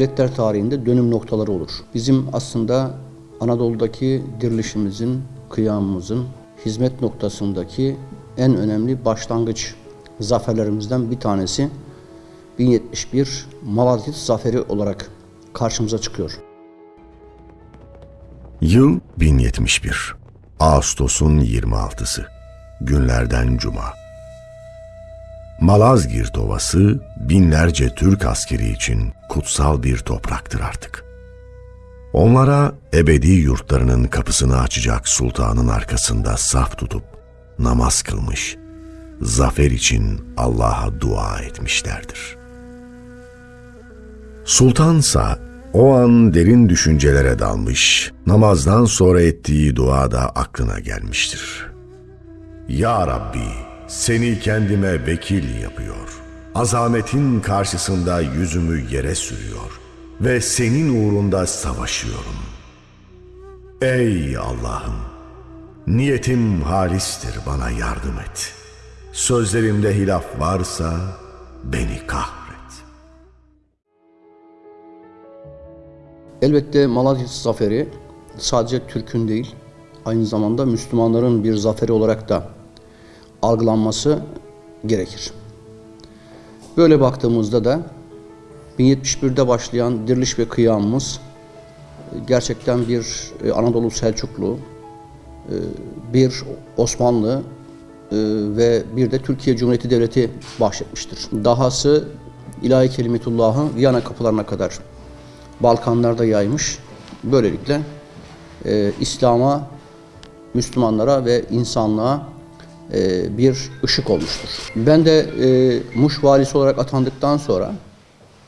milletler tarihinde dönüm noktaları olur. Bizim aslında Anadolu'daki dirilişimizin, kıyamımızın hizmet noktasındaki en önemli başlangıç zaferlerimizden bir tanesi 1071 Malazgirt Zaferi olarak karşımıza çıkıyor. Yıl 1071. Ağustos'un 26'sı. Günlerden cuma. Malazgirt Ovası binlerce Türk askeri için kutsal bir topraktır artık. Onlara ebedi yurtlarının kapısını açacak sultanın arkasında saf tutup namaz kılmış, zafer için Allah'a dua etmişlerdir. Sultansa o an derin düşüncelere dalmış, namazdan sonra ettiği dua da aklına gelmiştir. Ya Rabbi, seni kendime vekil yapıyor. Azametin karşısında yüzümü yere sürüyor ve senin uğrunda savaşıyorum. Ey Allah'ım, niyetim halistir bana yardım et. Sözlerimde hilaf varsa beni kahret. Elbette Malazgirt Zaferi sadece Türk'ün değil, aynı zamanda Müslümanların bir zaferi olarak da algılanması gerekir. Böyle baktığımızda da 1071'de başlayan diriliş ve kıyamımız gerçekten bir e, Anadolu Selçuklu, e, bir Osmanlı e, ve bir de Türkiye Cumhuriyeti Devleti bahşetmiştir. Dahası ilahi kelimetullahı Viyana kapılarına kadar Balkanlarda yaymış. Böylelikle e, İslam'a, Müslümanlara ve insanlığa e, bir ışık olmuştur. Ben de e, Muş valisi olarak atandıktan sonra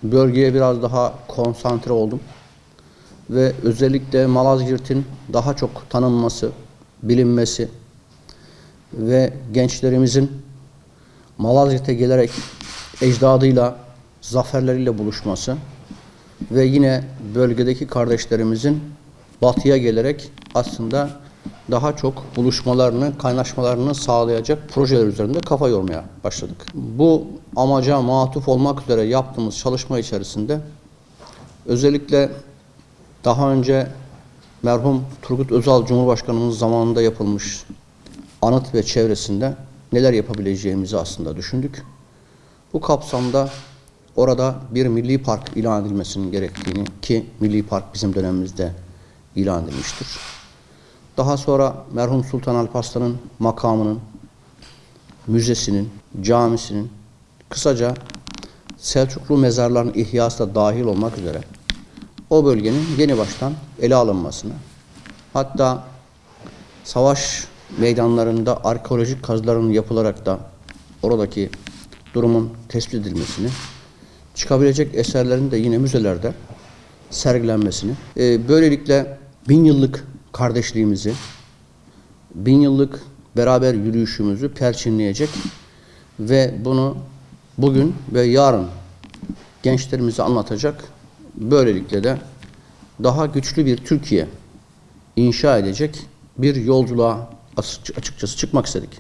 bölgeye biraz daha konsantre oldum. Ve özellikle Malazgirt'in daha çok tanınması, bilinmesi ve gençlerimizin Malazgirt'e gelerek ecdadıyla, zaferleriyle buluşması ve yine bölgedeki kardeşlerimizin batıya gelerek aslında daha çok buluşmalarını, kaynaşmalarını sağlayacak projeler üzerinde kafa yormaya başladık. Bu amaca matuf olmak üzere yaptığımız çalışma içerisinde özellikle daha önce merhum Turgut Özal Cumhurbaşkanımız zamanında yapılmış anıt ve çevresinde neler yapabileceğimizi aslında düşündük. Bu kapsamda orada bir milli park ilan edilmesinin gerektiğini ki milli park bizim dönemimizde ilan edilmiştir. Daha sonra merhum Sultan Alparslan'ın makamının, müzesinin, camisinin, kısaca Selçuklu mezarlarının ihyası da dahil olmak üzere o bölgenin yeni baştan ele alınmasını, hatta savaş meydanlarında arkeolojik kazıların yapılarak da oradaki durumun tespit edilmesini, çıkabilecek eserlerin de yine müzelerde sergilenmesini, e, böylelikle bin yıllık kardeşliğimizi, bin yıllık beraber yürüyüşümüzü perçinleyecek ve bunu bugün ve yarın gençlerimize anlatacak, böylelikle de daha güçlü bir Türkiye inşa edecek bir yolculuğa açıkçası çıkmak istedik.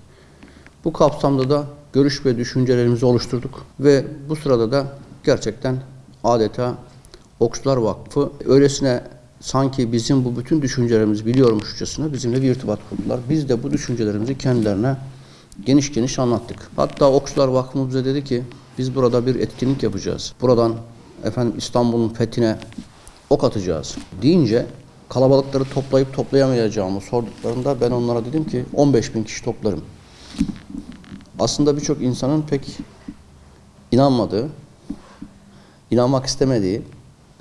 Bu kapsamda da görüş ve düşüncelerimizi oluşturduk ve bu sırada da gerçekten adeta Okçular Vakfı öylesine sanki bizim bu bütün düşüncelerimizi biliyormuşçasına bizimle bir irtibat kurdular. Biz de bu düşüncelerimizi kendilerine geniş geniş anlattık. Hatta Okçular Vakfı bize dedi ki biz burada bir etkinlik yapacağız. Buradan efendim İstanbul'un fethine ok atacağız deyince kalabalıkları toplayıp toplayamayacağımı sorduklarında ben onlara dedim ki 15 bin kişi toplarım. Aslında birçok insanın pek inanmadığı, inanmak istemediği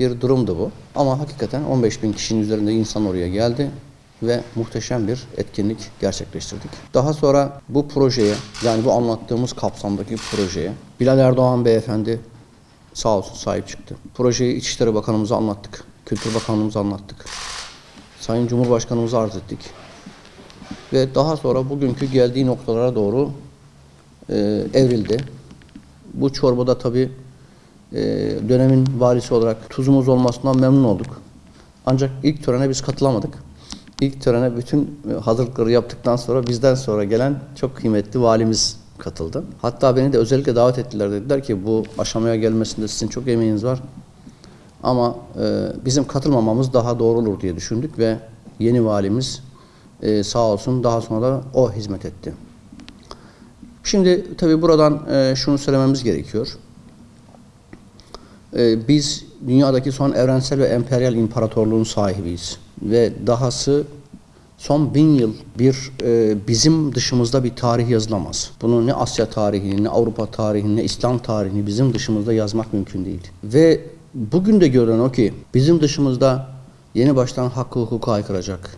bir durumdu bu. Ama hakikaten 15 bin kişinin üzerinde insan oraya geldi ve muhteşem bir etkinlik gerçekleştirdik. Daha sonra bu projeye yani bu anlattığımız kapsamdaki projeye Bilal Erdoğan beyefendi sağ olsun sahip çıktı. Projeyi İçişleri Bakanımıza anlattık. Kültür Bakanlığımıza anlattık. Sayın Cumhurbaşkanımıza arz ettik. Ve daha sonra bugünkü geldiği noktalara doğru e, evrildi. Bu çorbada tabii e, dönemin valisi olarak tuzumuz olmasından memnun olduk. Ancak ilk törene biz katılamadık. İlk törene bütün hazırlıkları yaptıktan sonra bizden sonra gelen çok kıymetli valimiz katıldı. Hatta beni de özellikle davet ettiler. Dediler ki bu aşamaya gelmesinde sizin çok emeğiniz var. Ama e, bizim katılmamamız daha doğru olur diye düşündük ve yeni valimiz e, sağ olsun daha sonra da o hizmet etti. Şimdi tabii buradan e, şunu söylememiz gerekiyor. E, biz dünyadaki son evrensel ve emperyal imparatorluğun sahibiyiz. Ve dahası son bin yıl bir e, bizim dışımızda bir tarih yazılamaz. Bunu ne Asya tarihini, ne Avrupa tarihini, ne İslam tarihini bizim dışımızda yazmak mümkün değil. Ve bugün de görünen o ki bizim dışımızda yeni baştan hakkı hukuka aykıracak,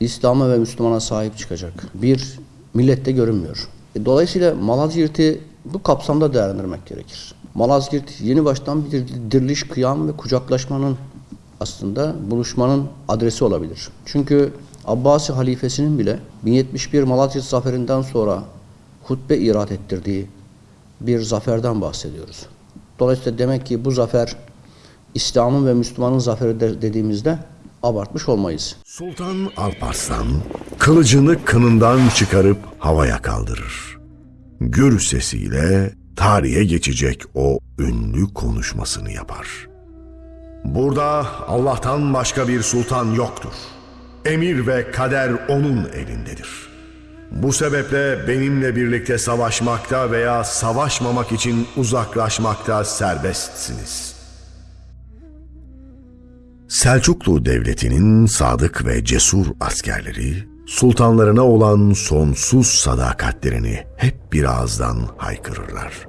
İslam'a ve Müslümana sahip çıkacak bir millette görünmüyor. E, Dolayısıyla Malazgirt'i bu kapsamda değerlendirmek gerekir. Malazgirt yeni baştan bir diriliş, kıyam ve kucaklaşmanın aslında buluşmanın adresi olabilir. Çünkü Abbasi halifesinin bile 1071 Malazgirt zaferinden sonra hutbe irat ettirdiği bir zaferden bahsediyoruz. Dolayısıyla demek ki bu zafer İslam'ın ve Müslümanın zaferi de- dediğimizde abartmış olmayız. Sultan Alparslan kılıcını kınından çıkarıp havaya kaldırır. Gür sesiyle tarihe geçecek o ünlü konuşmasını yapar. Burada Allah'tan başka bir sultan yoktur. Emir ve kader onun elindedir. Bu sebeple benimle birlikte savaşmakta veya savaşmamak için uzaklaşmakta serbestsiniz.'' Selçuklu Devleti'nin sadık ve cesur askerleri, sultanlarına olan sonsuz sadakatlerini hep bir ağızdan haykırırlar.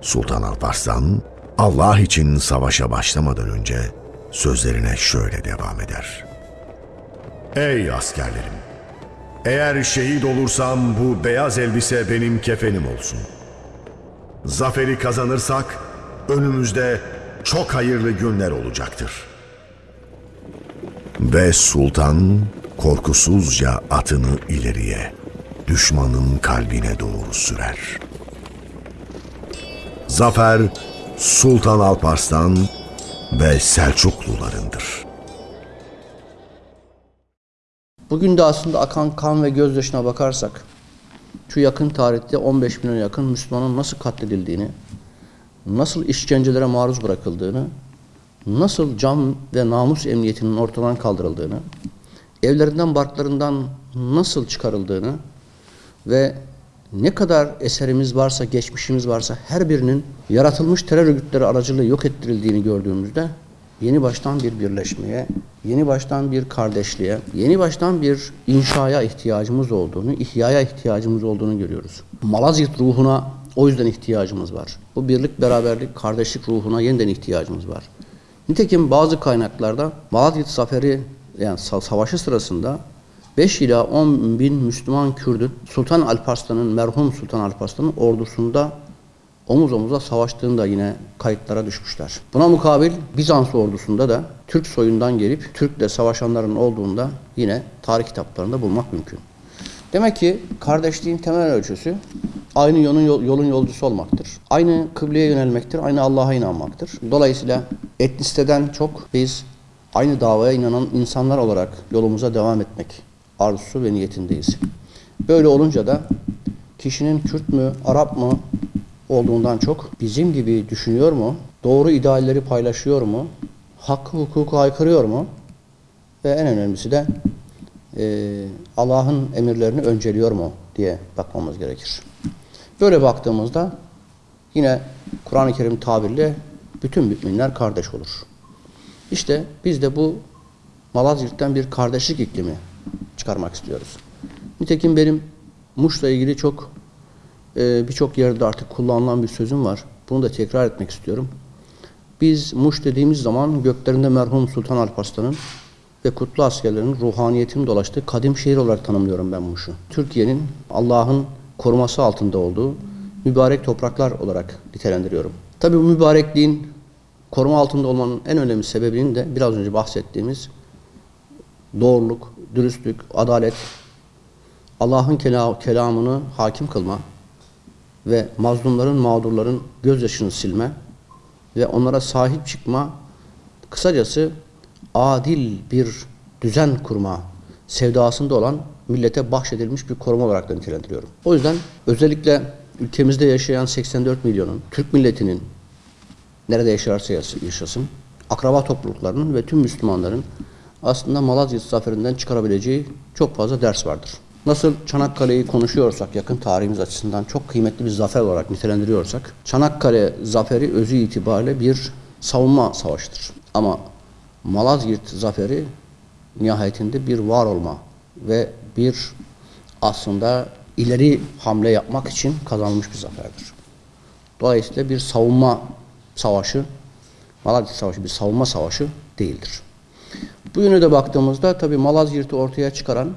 Sultan Alparslan, Allah için savaşa başlamadan önce sözlerine şöyle devam eder. Ey askerlerim! Eğer şehit olursam bu beyaz elbise benim kefenim olsun. Zaferi kazanırsak önümüzde çok hayırlı günler olacaktır.'' Ve sultan korkusuzca atını ileriye, düşmanın kalbine doğru sürer. Zafer Sultan Alparslan ve Selçuklularındır. Bugün de aslında akan kan ve gözyaşına bakarsak şu yakın tarihte 15 milyon yakın Müslümanın nasıl katledildiğini, nasıl işkencelere maruz bırakıldığını, nasıl can ve namus emniyetinin ortadan kaldırıldığını, evlerinden barklarından nasıl çıkarıldığını ve ne kadar eserimiz varsa, geçmişimiz varsa her birinin yaratılmış terör örgütleri aracılığıyla yok ettirildiğini gördüğümüzde yeni baştan bir birleşmeye, yeni baştan bir kardeşliğe, yeni baştan bir inşaya ihtiyacımız olduğunu, ihyaya ihtiyacımız olduğunu görüyoruz. Malazgirt ruhuna o yüzden ihtiyacımız var. Bu birlik, beraberlik, kardeşlik ruhuna yeniden ihtiyacımız var. Nitekim bazı kaynaklarda Malazgirt Zaferi yani sa- savaşı sırasında 5 ila 10 bin Müslüman Kürdün Sultan Alparslan'ın merhum Sultan Alparslan'ın ordusunda omuz omuza savaştığını da yine kayıtlara düşmüşler. Buna mukabil Bizans ordusunda da Türk soyundan gelip Türk'le savaşanların olduğunda yine tarih kitaplarında bulmak mümkün. Demek ki kardeşliğin temel ölçüsü aynı yolun, yol- yolun yolcusu olmaktır. Aynı kıbleye yönelmektir, aynı Allah'a inanmaktır. Dolayısıyla etnisiteden çok biz aynı davaya inanan insanlar olarak yolumuza devam etmek arzusu ve niyetindeyiz. Böyle olunca da kişinin Kürt mü, Arap mı olduğundan çok bizim gibi düşünüyor mu, doğru idealleri paylaşıyor mu, hakkı hukuku aykırıyor mu ve en önemlisi de e, Allah'ın emirlerini önceliyor mu diye bakmamız gerekir. Böyle baktığımızda yine Kur'an-ı Kerim tabiriyle bütün müminler kardeş olur. İşte biz de bu Malazgirt'ten bir kardeşlik iklimi çıkarmak istiyoruz. Nitekim benim Muş'la ilgili çok e, birçok yerde artık kullanılan bir sözüm var. Bunu da tekrar etmek istiyorum. Biz Muş dediğimiz zaman göklerinde merhum Sultan Alparslan'ın ve kutlu askerlerin ruhaniyetinin dolaştığı kadim şehir olarak tanımlıyorum ben Muş'u. Türkiye'nin Allah'ın koruması altında olduğu mübarek topraklar olarak nitelendiriyorum. Tabii bu mübarekliğin koruma altında olmanın en önemli sebebinin de biraz önce bahsettiğimiz doğruluk, dürüstlük, adalet, Allah'ın kela- kelamını hakim kılma ve mazlumların, mağdurların gözyaşını silme ve onlara sahip çıkma, kısacası adil bir düzen kurma sevdasında olan millete bahşedilmiş bir koruma olarak nitelendiriyorum. O yüzden özellikle ülkemizde yaşayan 84 milyonun, Türk milletinin nerede yaşarsa yaşasın, akraba topluluklarının ve tüm Müslümanların aslında Malazgirt zaferinden çıkarabileceği çok fazla ders vardır. Nasıl Çanakkale'yi konuşuyorsak yakın tarihimiz açısından çok kıymetli bir zafer olarak nitelendiriyorsak Çanakkale zaferi özü itibariyle bir savunma savaşıdır. Ama Malazgirt zaferi nihayetinde bir var olma ve bir aslında ileri hamle yapmak için kazanılmış bir zaferdir. Dolayısıyla bir savunma savaşı, Malazgirt Savaşı bir savunma savaşı değildir. Bu yöne de baktığımızda tabi Malazgirt'i ortaya çıkaran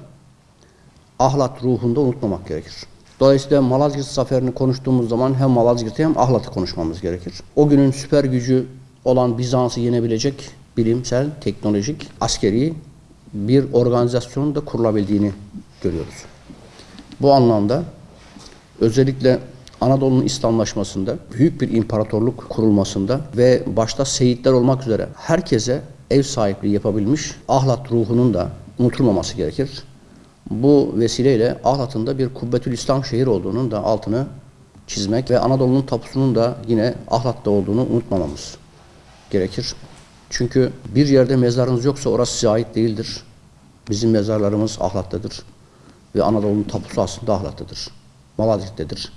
ahlat ruhunda unutmamak gerekir. Dolayısıyla Malazgirt zaferini konuştuğumuz zaman hem Malazgirt'i hem ahlatı konuşmamız gerekir. O günün süper gücü olan Bizans'ı yenebilecek bilimsel, teknolojik, askeri bir organizasyonun da kurulabildiğini görüyoruz. Bu anlamda özellikle Anadolu'nun İslamlaşmasında, büyük bir imparatorluk kurulmasında ve başta seyitler olmak üzere herkese ev sahipliği yapabilmiş Ahlat ruhunun da unutulmaması gerekir. Bu vesileyle Ahlat'ın da bir Kubbetül İslam şehir olduğunun da altını çizmek ve Anadolu'nun tapusunun da yine Ahlat'ta olduğunu unutmamamız gerekir. Çünkü bir yerde mezarınız yoksa orası size ait değildir. Bizim mezarlarımız Ahlat'tadır. Ve Anadolu'nun tapusu aslında Ahlat'tadır. Malazgirt'tedir.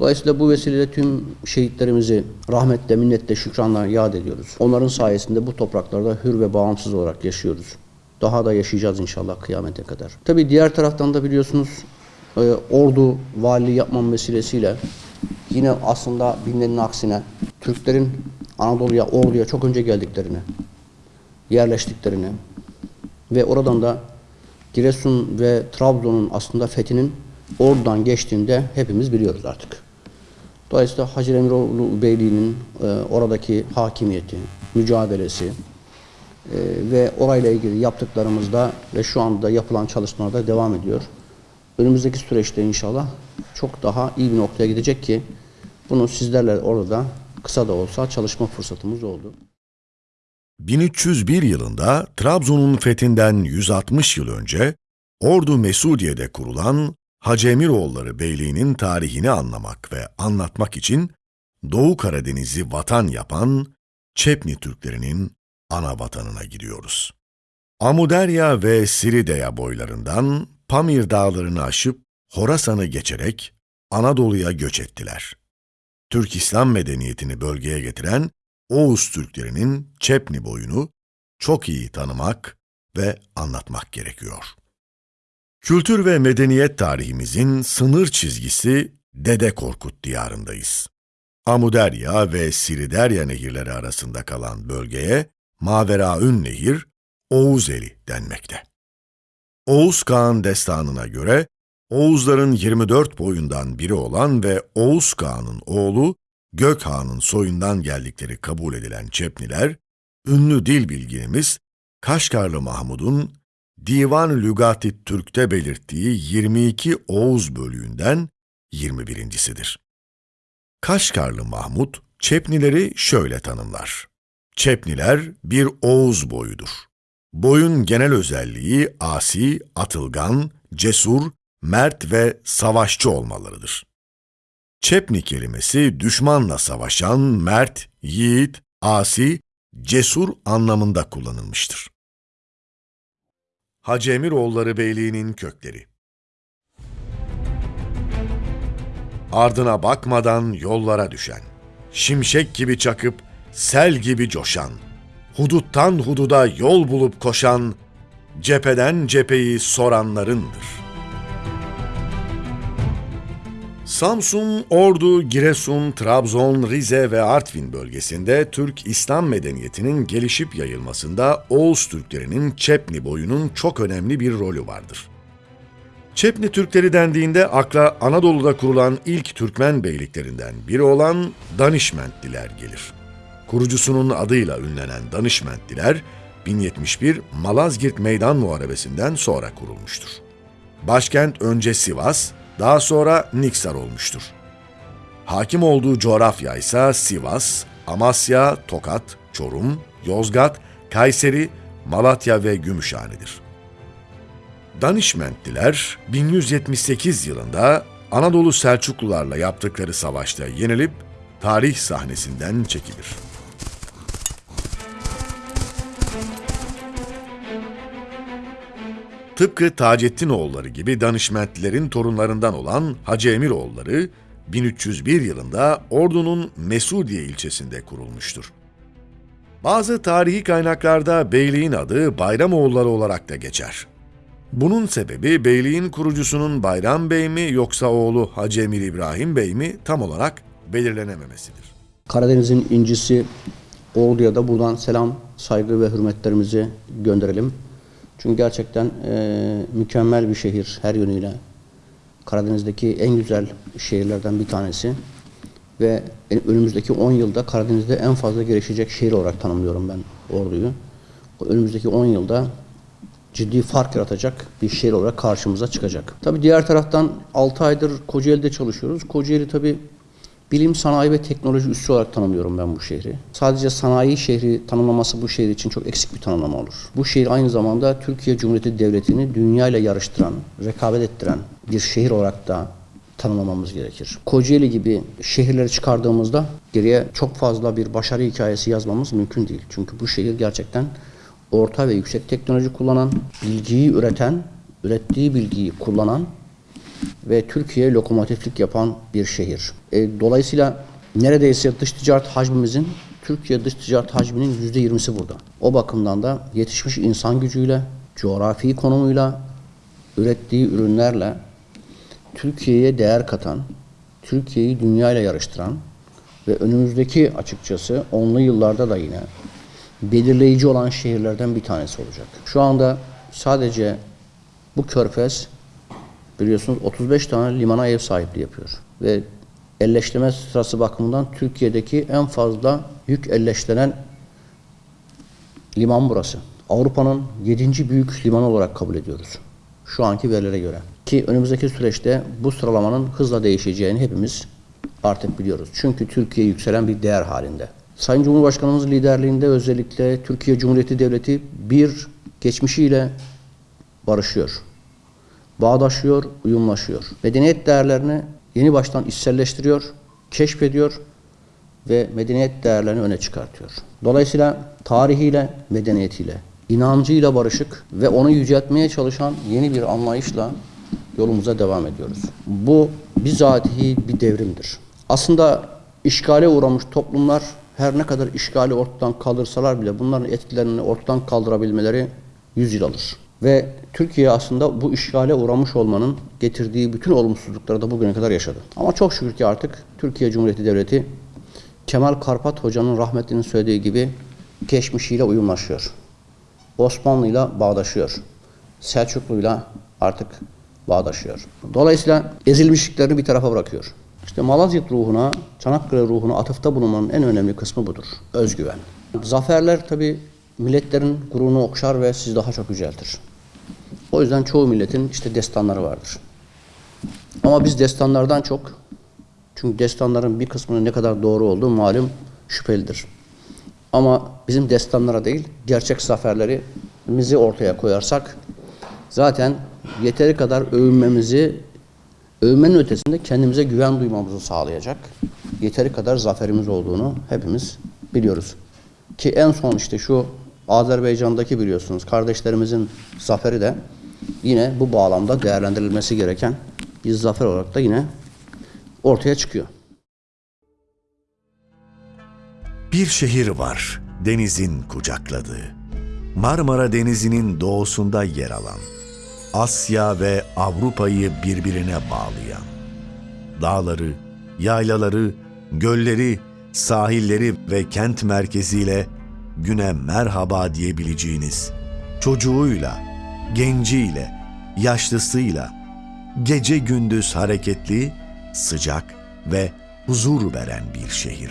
Dolayısıyla bu vesileyle tüm şehitlerimizi rahmetle, minnetle, şükranla yad ediyoruz. Onların sayesinde bu topraklarda hür ve bağımsız olarak yaşıyoruz. Daha da yaşayacağız inşallah kıyamete kadar. Tabi diğer taraftan da biliyorsunuz e, ordu vali yapmam vesilesiyle yine aslında bilinenin aksine Türklerin Anadolu'ya, orduya çok önce geldiklerini, yerleştiklerini ve oradan da Giresun ve Trabzon'un aslında fethinin oradan geçtiğinde hepimiz biliyoruz artık. Dolayısıyla Hacı Emiroğlu Beyliği'nin e, oradaki hakimiyeti, mücadelesi e, ve orayla ilgili yaptıklarımızda ve şu anda yapılan çalışmalarda devam ediyor. Önümüzdeki süreçte inşallah çok daha iyi bir noktaya gidecek ki bunu sizlerle orada da kısa da olsa çalışma fırsatımız oldu. 1301 yılında Trabzon'un fethinden 160 yıl önce Ordu Mesudiye'de kurulan Hacı Emiroğulları Beyliği'nin tarihini anlamak ve anlatmak için Doğu Karadeniz'i vatan yapan Çepni Türklerinin ana vatanına gidiyoruz. Amuderya ve Sirideya boylarından Pamir dağlarını aşıp Horasan'ı geçerek Anadolu'ya göç ettiler. Türk İslam medeniyetini bölgeye getiren Oğuz Türklerinin Çepni boyunu çok iyi tanımak ve anlatmak gerekiyor. Kültür ve medeniyet tarihimizin sınır çizgisi Dede Korkut diyarındayız. Amuderya ve Siriderya nehirleri arasında kalan bölgeye Maveraün Nehir, Oğuzeli denmekte. Oğuz Kağan destanına göre Oğuzların 24 boyundan biri olan ve Oğuz Kağan'ın oğlu Gökhan'ın soyundan geldikleri kabul edilen Çepniler, ünlü dil bilginimiz Kaşgarlı Mahmud'un Divan Lügati Türk'te belirttiği 22 Oğuz bölüğünden 21.sidir. Kaşgarlı Mahmud, Çepnileri şöyle tanımlar. Çepniler bir Oğuz boyudur. Boyun genel özelliği asi, atılgan, cesur, mert ve savaşçı olmalarıdır. Çepni kelimesi düşmanla savaşan, mert, yiğit, asi, cesur anlamında kullanılmıştır. Hacı Emiroğulları Beyliği'nin kökleri Ardına bakmadan yollara düşen, şimşek gibi çakıp sel gibi coşan, huduttan hududa yol bulup koşan, cepheden cepheyi soranlarındır.'' Samsun, Ordu, Giresun, Trabzon, Rize ve Artvin bölgesinde Türk İslam medeniyetinin gelişip yayılmasında Oğuz Türklerinin Çepni boyunun çok önemli bir rolü vardır. Çepni Türkleri dendiğinde akla Anadolu'da kurulan ilk Türkmen beyliklerinden biri olan Danişmentliler gelir. Kurucusunun adıyla ünlenen Danişmentliler, 1071 Malazgirt Meydan Muharebesi'nden sonra kurulmuştur. Başkent önce Sivas, daha sonra Niksar olmuştur. Hakim olduğu coğrafya ise Sivas, Amasya, Tokat, Çorum, Yozgat, Kayseri, Malatya ve Gümüşhane'dir. Danişmentliler 1178 yılında Anadolu Selçuklularla yaptıkları savaşta yenilip tarih sahnesinden çekilir. Tıpkı Taceddinoğulları gibi danışmentlerin torunlarından olan Hacı Emiroğulları 1301 yılında Ordu'nun Mesudiye ilçesinde kurulmuştur. Bazı tarihi kaynaklarda beyliğin adı Bayramoğulları olarak da geçer. Bunun sebebi beyliğin kurucusunun Bayram Bey mi yoksa oğlu Hacı Emir İbrahim Bey mi tam olarak belirlenememesidir. Karadeniz'in incisi Ordu'ya da buradan selam, saygı ve hürmetlerimizi gönderelim. Çünkü gerçekten e, mükemmel bir şehir her yönüyle. Karadeniz'deki en güzel şehirlerden bir tanesi. Ve önümüzdeki 10 yılda Karadeniz'de en fazla gelişecek şehir olarak tanımlıyorum ben Ordu'yu. Önümüzdeki 10 yılda ciddi fark yaratacak bir şehir olarak karşımıza çıkacak. Tabii diğer taraftan 6 aydır Kocaeli'de çalışıyoruz. Kocaeli tabii bilim, sanayi ve teknoloji üssü olarak tanımlıyorum ben bu şehri. Sadece sanayi şehri tanımlaması bu şehir için çok eksik bir tanımlama olur. Bu şehir aynı zamanda Türkiye Cumhuriyeti Devleti'ni dünya ile yarıştıran, rekabet ettiren bir şehir olarak da tanımlamamız gerekir. Kocaeli gibi şehirleri çıkardığımızda geriye çok fazla bir başarı hikayesi yazmamız mümkün değil. Çünkü bu şehir gerçekten orta ve yüksek teknoloji kullanan, bilgiyi üreten, ürettiği bilgiyi kullanan ve Türkiye lokomotiflik yapan bir şehir. E, dolayısıyla neredeyse dış ticaret hacmimizin Türkiye dış ticaret hacminin yüzde yirmisi burada. O bakımdan da yetişmiş insan gücüyle, coğrafi konumuyla, ürettiği ürünlerle Türkiye'ye değer katan, Türkiye'yi dünyayla yarıştıran ve önümüzdeki açıkçası onlu yıllarda da yine belirleyici olan şehirlerden bir tanesi olacak. Şu anda sadece bu körfez biliyorsunuz 35 tane limana ev sahipliği yapıyor. Ve elleştirme sırası bakımından Türkiye'deki en fazla yük elleştiren liman burası. Avrupa'nın 7. büyük limanı olarak kabul ediyoruz. Şu anki verilere göre. Ki önümüzdeki süreçte bu sıralamanın hızla değişeceğini hepimiz artık biliyoruz. Çünkü Türkiye yükselen bir değer halinde. Sayın Cumhurbaşkanımız liderliğinde özellikle Türkiye Cumhuriyeti Devleti bir geçmişiyle barışıyor bağdaşıyor, uyumlaşıyor. Medeniyet değerlerini yeni baştan içselleştiriyor, keşfediyor ve medeniyet değerlerini öne çıkartıyor. Dolayısıyla tarihiyle, medeniyetiyle, inancıyla barışık ve onu yüceltmeye çalışan yeni bir anlayışla yolumuza devam ediyoruz. Bu bizatihi bir devrimdir. Aslında işgale uğramış toplumlar her ne kadar işgali ortadan kaldırsalar bile bunların etkilerini ortadan kaldırabilmeleri 100 yıl alır. Ve Türkiye aslında bu işgale uğramış olmanın getirdiği bütün olumsuzlukları da bugüne kadar yaşadı. Ama çok şükür ki artık Türkiye Cumhuriyeti Devleti Kemal Karpat Hoca'nın rahmetlinin söylediği gibi geçmişiyle uyumlaşıyor. Osmanlı'yla bağdaşıyor. Selçuklu'yla artık bağdaşıyor. Dolayısıyla ezilmişliklerini bir tarafa bırakıyor. İşte Malazgirt ruhuna, Çanakkale ruhuna atıfta bulunmanın en önemli kısmı budur. Özgüven. Zaferler tabi milletlerin gururunu okşar ve sizi daha çok yüceltir. O yüzden çoğu milletin işte destanları vardır. Ama biz destanlardan çok, çünkü destanların bir kısmının ne kadar doğru olduğu malum şüphelidir. Ama bizim destanlara değil, gerçek zaferlerimizi ortaya koyarsak zaten yeteri kadar övünmemizi, övünmenin ötesinde kendimize güven duymamızı sağlayacak yeteri kadar zaferimiz olduğunu hepimiz biliyoruz. Ki en son işte şu Azerbaycan'daki biliyorsunuz kardeşlerimizin zaferi de yine bu bağlamda değerlendirilmesi gereken bir zafer olarak da yine ortaya çıkıyor. Bir şehir var denizin kucakladığı. Marmara Denizi'nin doğusunda yer alan, Asya ve Avrupa'yı birbirine bağlayan, dağları, yaylaları, gölleri, sahilleri ve kent merkeziyle güne merhaba diyebileceğiniz, çocuğuyla, genciyle, yaşlısıyla, gece gündüz hareketli, sıcak ve huzur veren bir şehir.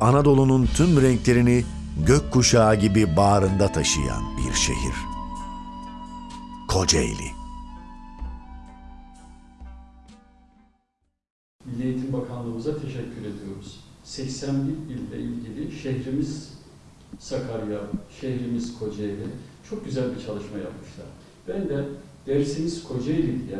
Anadolu'nun tüm renklerini gökkuşağı gibi bağrında taşıyan bir şehir. Kocaeli. Milli Eğitim Bakanlığımıza teşekkür ediyoruz. 81 ille ilgili şehrimiz Sakarya, şehrimiz Kocaeli çok güzel bir çalışma yapmışlar. Ben de dersimiz Kocaeli diye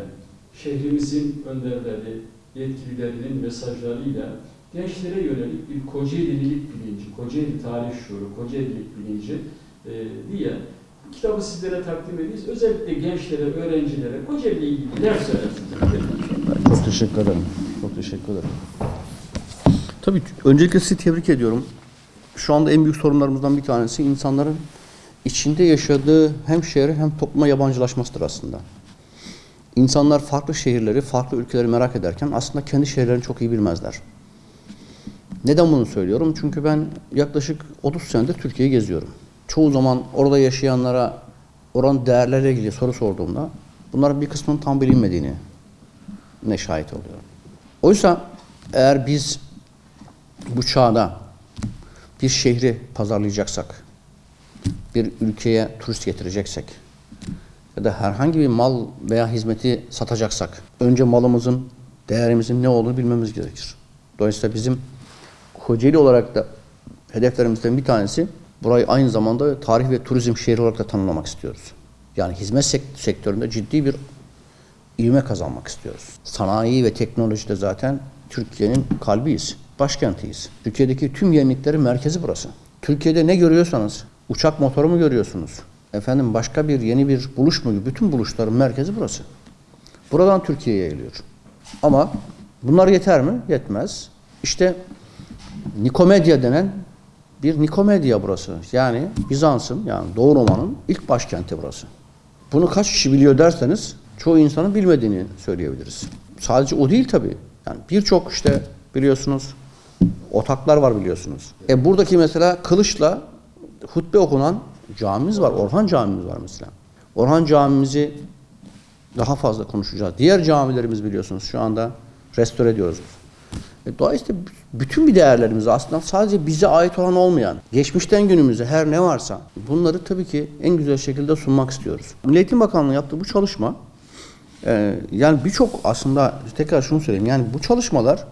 şehrimizin önderleri, yetkililerinin mesajlarıyla gençlere yönelik bir Kocaelilik bilinci, Kocaeli tarih şuuru, Kocaelilik bilinci e, diye Kitabı sizlere takdim edeceğiz. Özellikle gençlere, öğrencilere Kocaeli ile ilgili neler söylersiniz? Çok teşekkür ederim. Çok teşekkür ederim. Tabii öncelikle sizi tebrik ediyorum. Şu anda en büyük sorunlarımızdan bir tanesi insanların içinde yaşadığı hem şehre hem topluma yabancılaşmasıdır aslında. İnsanlar farklı şehirleri, farklı ülkeleri merak ederken aslında kendi şehirlerini çok iyi bilmezler. Neden bunu söylüyorum? Çünkü ben yaklaşık 30 senedir Türkiye'yi geziyorum. Çoğu zaman orada yaşayanlara oranın değerleriyle ilgili soru sorduğumda bunların bir kısmının tam bilinmediğini ne şahit oluyorum. Oysa eğer biz bu çağda bir şehri pazarlayacaksak, bir ülkeye turist getireceksek ya da herhangi bir mal veya hizmeti satacaksak önce malımızın, değerimizin ne olduğunu bilmemiz gerekir. Dolayısıyla bizim Kocaeli olarak da hedeflerimizden bir tanesi burayı aynı zamanda tarih ve turizm şehri olarak da tanımlamak istiyoruz. Yani hizmet sek- sektöründe ciddi bir ivme kazanmak istiyoruz. Sanayi ve teknolojide zaten Türkiye'nin kalbiyiz, başkentiyiz. Türkiye'deki tüm yeniliklerin merkezi burası. Türkiye'de ne görüyorsanız, uçak motoru mu görüyorsunuz? Efendim başka bir yeni bir buluş mu? Bütün buluşların merkezi burası. Buradan Türkiye'ye yayılıyor. Ama bunlar yeter mi? Yetmez. İşte Nikomedya denen bir Nikomedya burası. Yani Bizans'ın yani Doğu Roma'nın ilk başkenti burası. Bunu kaç kişi biliyor derseniz çoğu insanın bilmediğini söyleyebiliriz. Sadece o değil tabii. Yani birçok işte biliyorsunuz otaklar var biliyorsunuz. E buradaki mesela kılıçla hutbe okunan camimiz var. Orhan camimiz var mesela. Orhan camimizi daha fazla konuşacağız. Diğer camilerimiz biliyorsunuz şu anda restore ediyoruz. E, dolayısıyla bütün bir değerlerimiz aslında sadece bize ait olan olmayan, geçmişten günümüze her ne varsa bunları tabii ki en güzel şekilde sunmak istiyoruz. Milli Eğitim Bakanlığı yaptığı bu çalışma e, yani birçok aslında tekrar şunu söyleyeyim yani bu çalışmalar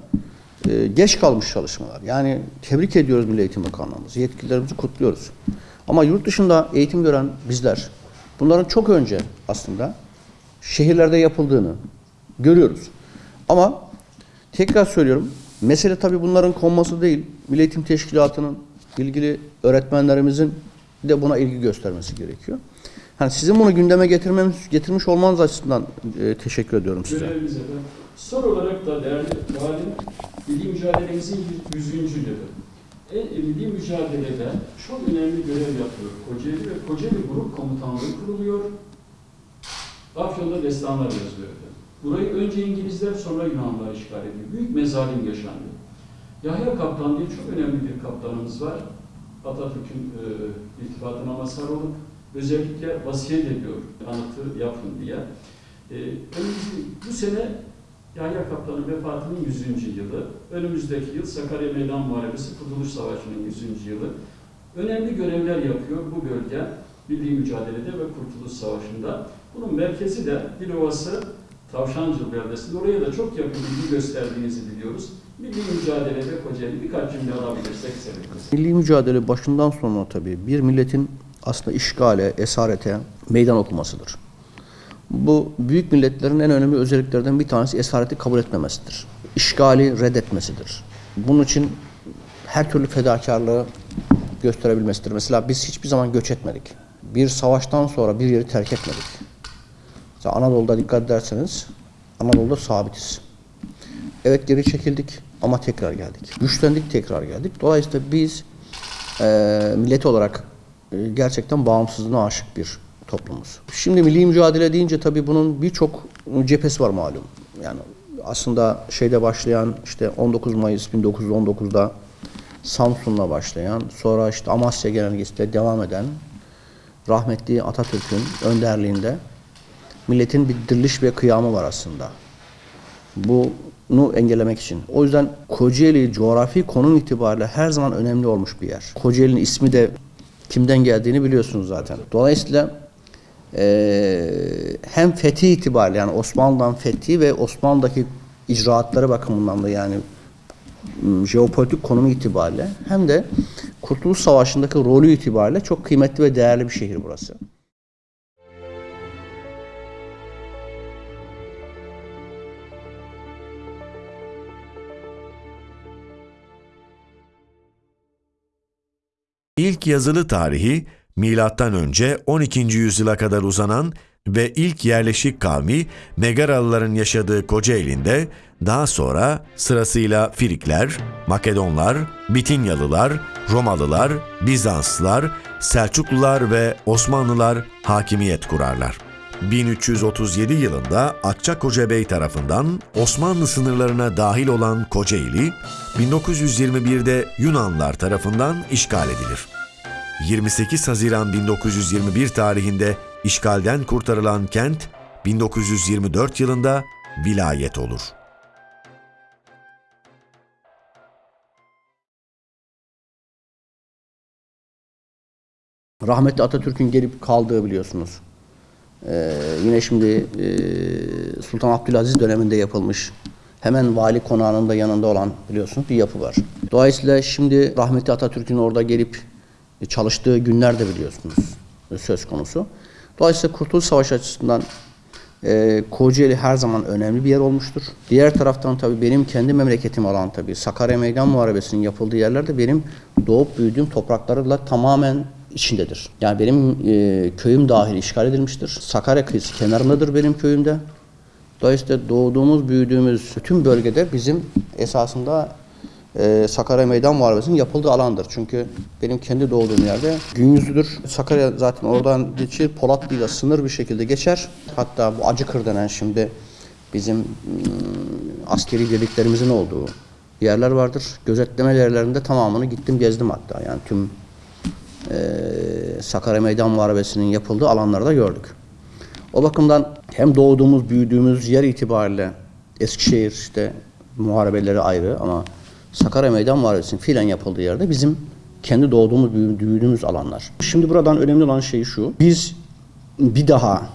e, geç kalmış çalışmalar. Yani tebrik ediyoruz Milli Eğitim Bakanlığımızı, yetkililerimizi kutluyoruz. Ama yurt dışında eğitim gören bizler bunların çok önce aslında şehirlerde yapıldığını görüyoruz. Ama tekrar söylüyorum mesele tabii bunların konması değil. Milli Eğitim Teşkilatı'nın ilgili öğretmenlerimizin de buna ilgi göstermesi gerekiyor. Hani sizin bunu gündeme getirmemiz, getirmiş olmanız açısından e, teşekkür ediyorum size. Görevimize de. Son olarak da değerli valim, milli mücadelemizin 100. yılı. E, e, milli mücadelede çok önemli görev yapıyor Kocaeli ve Kocaeli Grup Komutanlığı kuruluyor. Afyon'da destanlar efendim. Burayı önce İngilizler sonra Yunanlar işgal ediyor. Büyük mezalim yaşandı. Yahya Kaptan diye çok önemli bir kaptanımız var. Atatürk'ün e, iltifatına mazhar olup özellikle vasiyet ediyor anıtı yapın diye. E, bu sene Yahya Kaptan'ın vefatının 100. yılı, önümüzdeki yıl Sakarya Meydan Muharebesi Kurtuluş Savaşı'nın 100. yılı. Önemli görevler yapıyor bu bölge milli mücadelede ve Kurtuluş Savaşı'nda. Bunun merkezi de Dilovası Tavşancıl beldesinde. Oraya da çok yakın ilgi gösterdiğinizi biliyoruz. Milli mücadelede Kocaeli birkaç cümle alabilirsek seviniriz. Milli mücadele başından sonra tabii bir milletin aslında işgale, esarete meydan okumasıdır. Bu büyük milletlerin en önemli özelliklerden bir tanesi esareti kabul etmemesidir. İşgali reddetmesidir. Bunun için her türlü fedakarlığı gösterebilmesidir. Mesela biz hiçbir zaman göç etmedik. Bir savaştan sonra bir yeri terk etmedik. Mesela Anadolu'da dikkat ederseniz Anadolu'da sabitiz. Evet geri çekildik ama tekrar geldik. Güçlendik tekrar geldik. Dolayısıyla biz eee millet olarak e, gerçekten bağımsızlığına aşık bir toplumuz. Şimdi milli mücadele deyince tabii bunun birçok cephesi var malum. Yani aslında şeyde başlayan işte 19 Mayıs 1919'da Samsun'la başlayan sonra işte Amasya Genelgesi'yle devam eden rahmetli Atatürk'ün önderliğinde milletin bir diriliş ve kıyamı var aslında. Bunu engellemek için. O yüzden Kocaeli coğrafi konum itibariyle her zaman önemli olmuş bir yer. Kocaeli'nin ismi de kimden geldiğini biliyorsunuz zaten. Dolayısıyla eee, hem fethi itibariyle yani Osmanlı'dan fethi ve Osmanlı'daki icraatları bakımından da yani m, jeopolitik konumu itibariyle hem de Kurtuluş Savaşı'ndaki rolü itibariyle çok kıymetli ve değerli bir şehir burası. İlk yazılı tarihi milattan önce 12. yüzyıla kadar uzanan ve ilk yerleşik kavmi Megaralıların yaşadığı Kocaeli'nde daha sonra sırasıyla Frikler, Makedonlar, Bitinyalılar, Romalılar, Bizanslılar, Selçuklular ve Osmanlılar hakimiyet kurarlar. 1337 yılında Akçakoca Bey tarafından Osmanlı sınırlarına dahil olan Kocaeli, 1921'de Yunanlar tarafından işgal edilir. 28 Haziran 1921 tarihinde işgalden kurtarılan kent 1924 yılında vilayet olur. Rahmetli Atatürk'ün gelip kaldığı biliyorsunuz. Ee, yine şimdi e, Sultan Abdülaziz döneminde yapılmış. Hemen vali konağının da yanında olan biliyorsunuz bir yapı var. Dolayısıyla şimdi rahmetli Atatürk'ün orada gelip çalıştığı günler de biliyorsunuz söz konusu. Dolayısıyla Kurtuluş Savaşı açısından e, Kocaeli her zaman önemli bir yer olmuştur. Diğer taraftan tabii benim kendi memleketim olan tabii Sakarya Meydan Muharebesi'nin yapıldığı yerlerde benim doğup büyüdüğüm topraklarla tamamen içindedir. Yani benim e, köyüm dahil işgal edilmiştir. Sakarya kıyısı kenarındadır benim köyümde. Dolayısıyla doğduğumuz, büyüdüğümüz bütün bölgede bizim esasında e, Sakarya Meydan Muharebesi'nin yapıldığı alandır. Çünkü benim kendi doğduğum yerde gün yüzlüdür. Sakarya zaten oradan geçir, Polatlı'yla sınır bir şekilde geçer. Hatta bu Acıkır denen şimdi bizim ım, askeri birliklerimizin olduğu yerler vardır. Gözetleme yerlerinde tamamını gittim gezdim hatta. Yani tüm e, Sakarya Meydan Muharebesi'nin yapıldığı alanlarda gördük. O bakımdan hem doğduğumuz, büyüdüğümüz yer itibariyle Eskişehir işte muharebeleri ayrı ama Sakarya Meydan Muharebesi'nin fiilen yapıldığı yerde bizim kendi doğduğumuz, büyüdüğümüz alanlar. Şimdi buradan önemli olan şey şu. Biz bir daha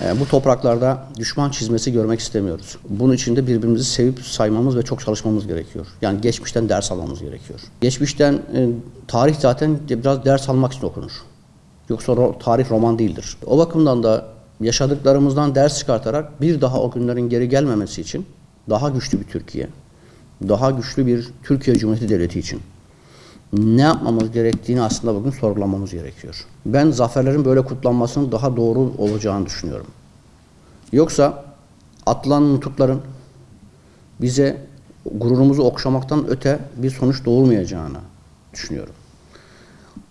e, bu topraklarda düşman çizmesi görmek istemiyoruz. Bunun için de birbirimizi sevip saymamız ve çok çalışmamız gerekiyor. Yani geçmişten ders almamız gerekiyor. Geçmişten e, tarih zaten biraz ders almak için okunur. Yoksa tarih roman değildir. O bakımdan da yaşadıklarımızdan ders çıkartarak bir daha o günlerin geri gelmemesi için daha güçlü bir Türkiye, daha güçlü bir Türkiye Cumhuriyeti Devleti için ne yapmamız gerektiğini aslında bugün sorgulamamız gerekiyor. Ben zaferlerin böyle kutlanmasının daha doğru olacağını düşünüyorum. Yoksa atılan nutukların bize gururumuzu okşamaktan öte bir sonuç doğurmayacağını düşünüyorum.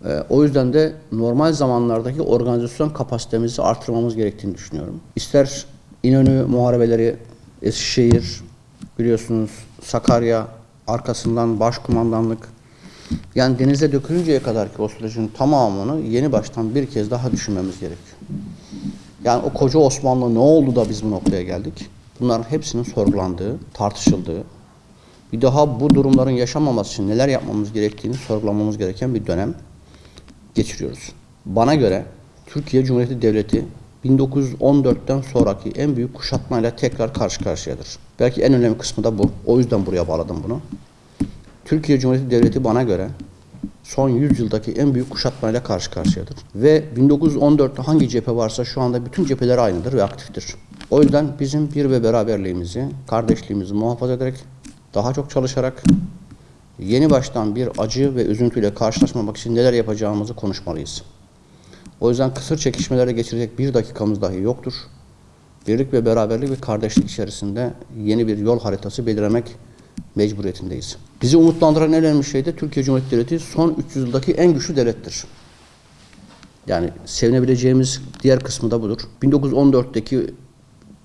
Ee, o yüzden de normal zamanlardaki organizasyon kapasitemizi artırmamız gerektiğini düşünüyorum. İster İnönü muharebeleri, Eskişehir, biliyorsunuz Sakarya, arkasından başkumandanlık, yani denize dökülünceye kadar ki o sürecin tamamını yeni baştan bir kez daha düşünmemiz gerekiyor. Yani o koca Osmanlı ne oldu da biz bu noktaya geldik? Bunların hepsinin sorgulandığı, tartışıldığı, bir daha bu durumların yaşanmaması için neler yapmamız gerektiğini sorgulamamız gereken bir dönem geçiriyoruz. Bana göre Türkiye Cumhuriyeti Devleti 1914'ten sonraki en büyük kuşatmayla tekrar karşı karşıyadır. Belki en önemli kısmı da bu. O yüzden buraya bağladım bunu. Türkiye Cumhuriyeti Devleti bana göre son 100 yıldaki en büyük kuşatmayla karşı karşıyadır. Ve 1914'te hangi cephe varsa şu anda bütün cepheler aynıdır ve aktiftir. O yüzden bizim bir ve beraberliğimizi, kardeşliğimizi muhafaza ederek, daha çok çalışarak, yeni baştan bir acı ve üzüntüyle karşılaşmamak için neler yapacağımızı konuşmalıyız. O yüzden kısır çekişmelere geçirecek bir dakikamız dahi yoktur. Birlik ve beraberlik ve kardeşlik içerisinde yeni bir yol haritası belirlemek mecburiyetindeyiz. Bizi umutlandıran en önemli şey de Türkiye Cumhuriyeti Devleti son 300 yıldaki en güçlü devlettir. Yani sevinebileceğimiz diğer kısmı da budur. 1914'teki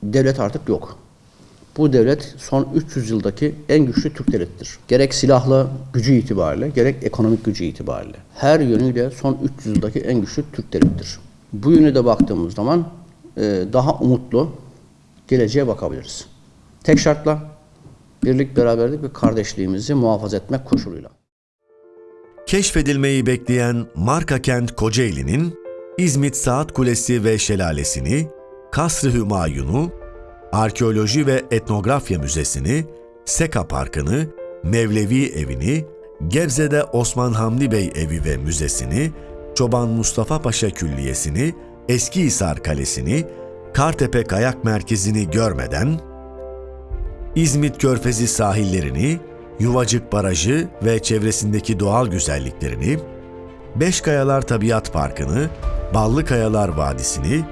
devlet artık yok. Bu devlet son 300 yıldaki en güçlü Türk devletidir. Gerek silahlı gücü itibariyle, gerek ekonomik gücü itibariyle. Her yönüyle son 300 yıldaki en güçlü Türk devletidir. Bu yöne de baktığımız zaman daha umutlu geleceğe bakabiliriz. Tek şartla birlik, beraberlik ve kardeşliğimizi muhafaza etmek koşuluyla. Keşfedilmeyi bekleyen marka kent Kocaeli'nin İzmit Saat Kulesi ve Şelalesini, Kasr-ı Hümayun'u, Arkeoloji ve Etnografya Müzesi'ni, Seka Parkı'nı, Mevlevi Evi'ni, Gebze'de Osman Hamdi Bey Evi ve Müzesi'ni, Çoban Mustafa Paşa Külliyesi'ni, Eskihisar Kalesi'ni, Kartepe Kayak Merkezi'ni görmeden, İzmit Körfezi sahillerini, Yuvacık Barajı ve çevresindeki doğal güzelliklerini, Beşkayalar Tabiat Parkı'nı, Ballı Kayalar Vadisi'ni,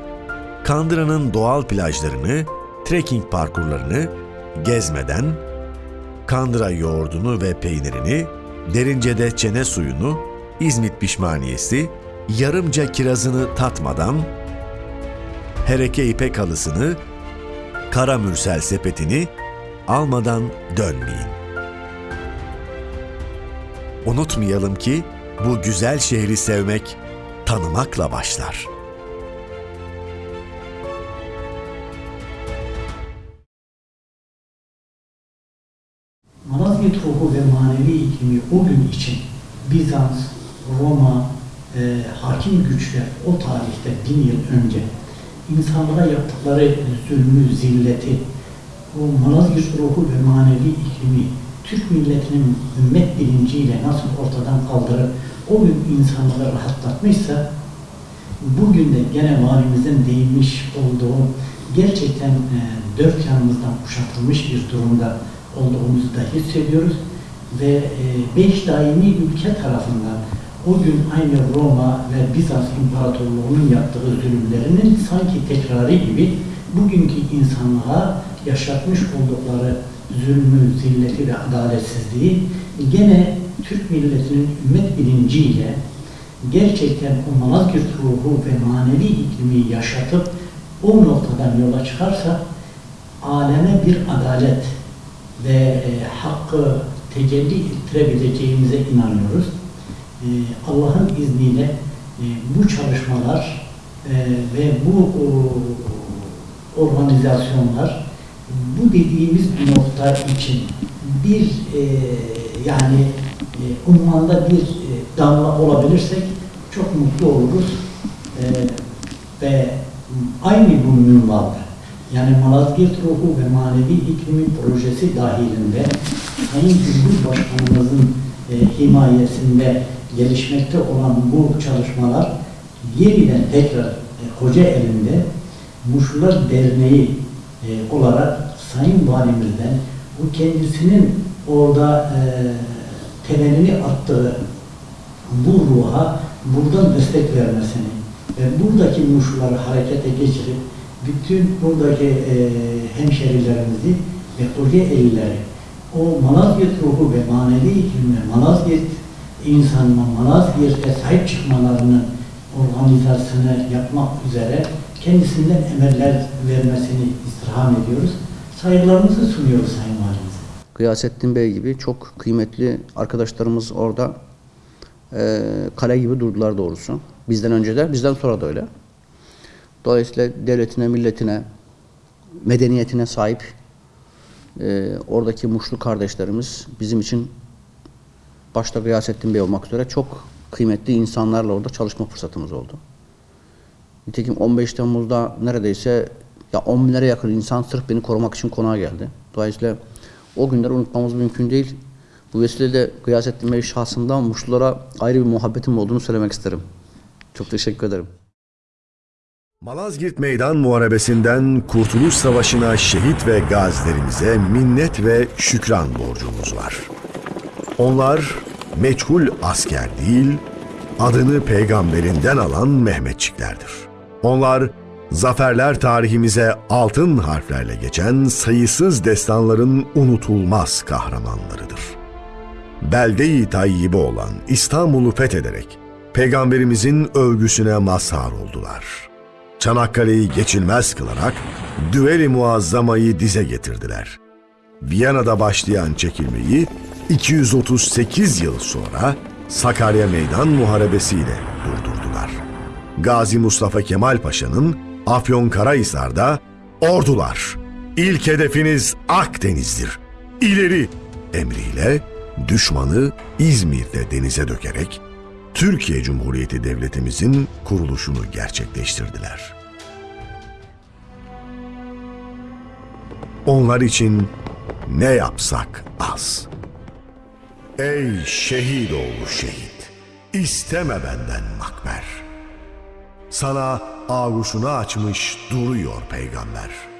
Kandıra'nın doğal plajlarını, trekking parkurlarını gezmeden, Kandıra yoğurdunu ve peynirini, Derince'de çene suyunu, İzmit pişmaniyesi, yarımca kirazını tatmadan, Hereke ipek halısını, Kara mürsel sepetini almadan dönmeyin. Unutmayalım ki bu güzel şehri sevmek tanımakla başlar. Malazgirt ruhu ve manevi iklimi o gün için Bizans, Roma, e, hakim güçler o tarihte bin yıl önce insanlara yaptıkları zulmü, zilleti, o Malazgirt ruhu ve manevi iklimi Türk milletinin ümmet bilinciyle nasıl ortadan kaldırıp o gün insanları rahatlatmışsa bugün de gene valimizin değinmiş olduğu gerçekten e, dört yanımızdan kuşatılmış bir durumda olduğumuzu da hissediyoruz. Ve e, beş daimi ülke tarafından o gün aynı Roma ve Bizans İmparatorluğu'nun yaptığı zulümlerinin sanki tekrarı gibi bugünkü insanlığa yaşatmış oldukları zulmü, zilleti ve adaletsizliği gene Türk milletinin ümmet bilinciyle gerçekten o Malazgirt ruhu ve manevi iklimi yaşatıp o noktadan yola çıkarsa aleme bir adalet ve e, hakkı tecelli ettirebileceğimize inanıyoruz. E, Allah'ın izniyle e, bu çalışmalar e, ve bu organizasyonlar bu dediğimiz nokta için bir e, yani ummanda bir damla olabilirsek çok mutlu oluruz. Ve aynı bu minvalda yani Malazgirt Ruhu ve Manevi İklimi Projesi dahilinde Sayın Cumhurbaşkanımızın e, himayesinde gelişmekte olan bu çalışmalar yeniden tekrar e, Kocaeli'nde Muşlular Derneği e, olarak Sayın Valimizden bu kendisinin orada e, temelini attığı bu ruha buradan destek vermesini ve buradaki muşları harekete geçirip bütün buradaki e, hemşerilerimizi ve Kocaelileri o Malazgirt ruhu ve manevi iklimle Malazgirt insanına, Malazgirt'e sahip çıkmalarının organizasyonu yapmak üzere kendisinden emeller vermesini istirham ediyoruz. Saygılarımızı sunuyoruz Sayın Valimize. Gıyasettin Bey gibi çok kıymetli arkadaşlarımız orada e, kale gibi durdular doğrusu. Bizden önce de, bizden sonra da öyle. Dolayısıyla devletine, milletine, medeniyetine sahip e, oradaki Muşlu kardeşlerimiz bizim için başta Gıyasettin Bey olmak üzere çok kıymetli insanlarla orada çalışma fırsatımız oldu. Nitekim 15 Temmuz'da neredeyse ya 10 binlere yakın insan sırf beni korumak için konağa geldi. Dolayısıyla o günleri unutmamız mümkün değil. Bu vesileyle Gıyasettin Bey şahsından Muşlulara ayrı bir muhabbetim olduğunu söylemek isterim. Çok teşekkür ederim. Malazgirt Meydan Muharebesi'nden Kurtuluş Savaşı'na şehit ve gazilerimize minnet ve şükran borcumuz var. Onlar meçhul asker değil, adını peygamberinden alan Mehmetçiklerdir. Onlar zaferler tarihimize altın harflerle geçen sayısız destanların unutulmaz kahramanlarıdır. Belde-i tayyibe olan İstanbul'u fethederek peygamberimizin övgüsüne mazhar oldular. Çanakkale'yi geçilmez kılarak Düveli Muazzama'yı dize getirdiler. Viyana'da başlayan çekilmeyi 238 yıl sonra Sakarya Meydan Muharebesi ile durdurdular. Gazi Mustafa Kemal Paşa'nın Afyonkarahisar'da ordular, ilk hedefiniz Akdeniz'dir, ileri emriyle düşmanı İzmir'de denize dökerek Türkiye Cumhuriyeti Devletimizin kuruluşunu gerçekleştirdiler. Onlar için ne yapsak az. Ey şehit oğlu şehit, isteme benden makber. Sana ağuşunu açmış duruyor peygamber.''